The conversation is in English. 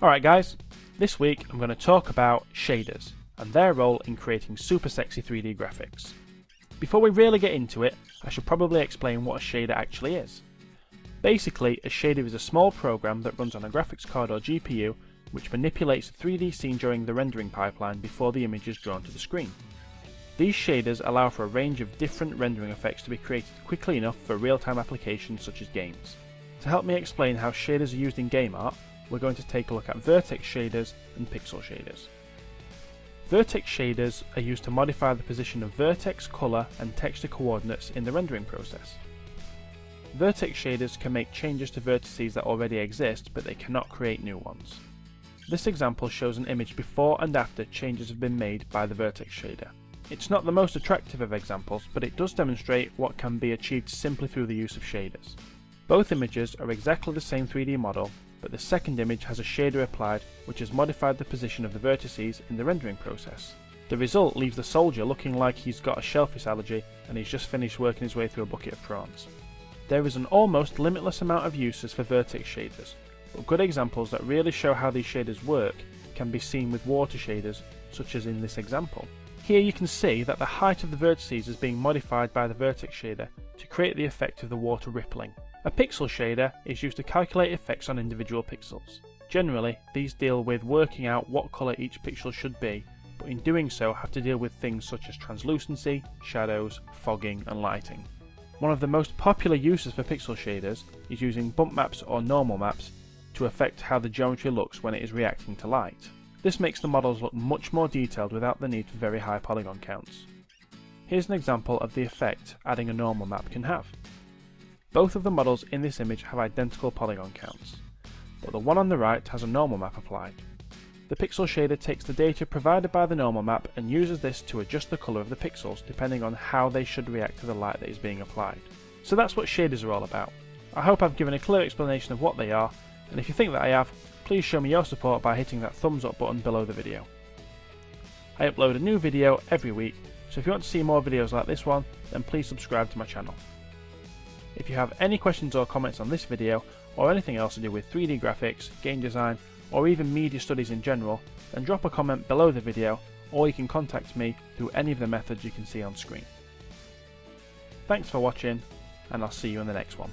Alright guys, this week I'm going to talk about shaders and their role in creating super sexy 3D graphics. Before we really get into it, I should probably explain what a shader actually is. Basically, a shader is a small program that runs on a graphics card or GPU which manipulates the 3D scene during the rendering pipeline before the image is drawn to the screen. These shaders allow for a range of different rendering effects to be created quickly enough for real-time applications such as games. To help me explain how shaders are used in game art, we're going to take a look at vertex shaders and pixel shaders. Vertex shaders are used to modify the position of vertex, colour and texture coordinates in the rendering process. Vertex shaders can make changes to vertices that already exist, but they cannot create new ones. This example shows an image before and after changes have been made by the vertex shader. It's not the most attractive of examples, but it does demonstrate what can be achieved simply through the use of shaders. Both images are exactly the same 3D model, but the second image has a shader applied which has modified the position of the vertices in the rendering process. The result leaves the soldier looking like he's got a shellfish allergy and he's just finished working his way through a bucket of prawns. There is an almost limitless amount of uses for vertex shaders, but good examples that really show how these shaders work can be seen with water shaders, such as in this example. Here you can see that the height of the vertices is being modified by the vertex shader to create the effect of the water rippling. A pixel shader is used to calculate effects on individual pixels. Generally, these deal with working out what colour each pixel should be, but in doing so have to deal with things such as translucency, shadows, fogging and lighting. One of the most popular uses for pixel shaders is using bump maps or normal maps to affect how the geometry looks when it is reacting to light. This makes the models look much more detailed without the need for very high polygon counts. Here's an example of the effect adding a normal map can have. Both of the models in this image have identical polygon counts, but the one on the right has a normal map applied. The pixel shader takes the data provided by the normal map and uses this to adjust the colour of the pixels depending on how they should react to the light that is being applied. So that's what shaders are all about. I hope I've given a clear explanation of what they are, and if you think that I have, please show me your support by hitting that thumbs up button below the video. I upload a new video every week, so if you want to see more videos like this one, then please subscribe to my channel. If you have any questions or comments on this video, or anything else to do with 3D graphics, game design, or even media studies in general, then drop a comment below the video, or you can contact me through any of the methods you can see on screen. Thanks for watching, and I'll see you in the next one.